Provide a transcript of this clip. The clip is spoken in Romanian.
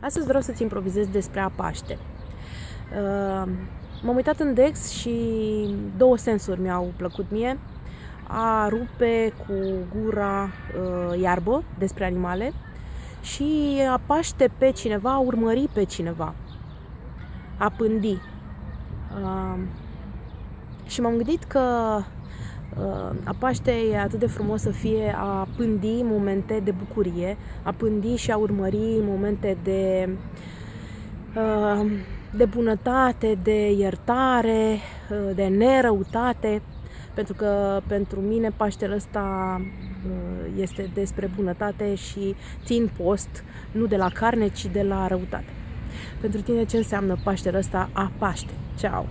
Astăzi vreau să-ți improvizez despre a Paște. Uh, m-am uitat în Dex și două sensuri mi-au plăcut mie. A rupe cu gura uh, iarbă despre animale și a paște pe cineva, a urmări pe cineva, a pândi. Uh, și m-am gândit că Uh, a Paște e atât de frumos să fie a pândi momente de bucurie, a pândi și a urmări momente de, uh, de bunătate, de iertare, uh, de nerăutate, pentru că pentru mine Paștele ăsta este despre bunătate și țin post nu de la carne, ci de la răutate. Pentru tine ce înseamnă Paștele ăsta a Paște? Ceau!